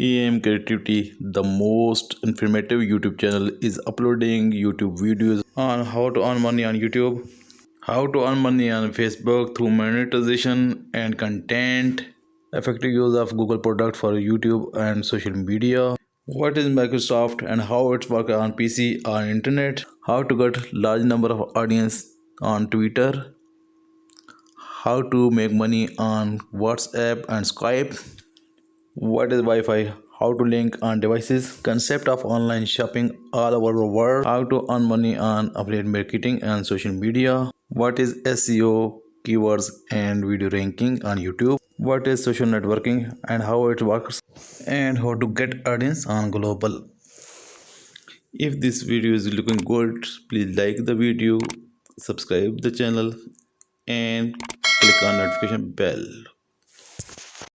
AM Creativity, the most informative YouTube channel, is uploading YouTube videos on how to earn money on YouTube, how to earn money on Facebook through monetization and content, effective use of Google product for YouTube and social media, what is Microsoft and how it's working on PC or internet, how to get large number of audience on Twitter, how to make money on WhatsApp and Skype. What is Wi-Fi? How to link on devices, concept of online shopping all over the world, how to earn money on affiliate marketing and social media, what is SEO, keywords and video ranking on YouTube, what is social networking and how it works, and how to get audience on global. If this video is looking good, please like the video, subscribe the channel and click on notification bell.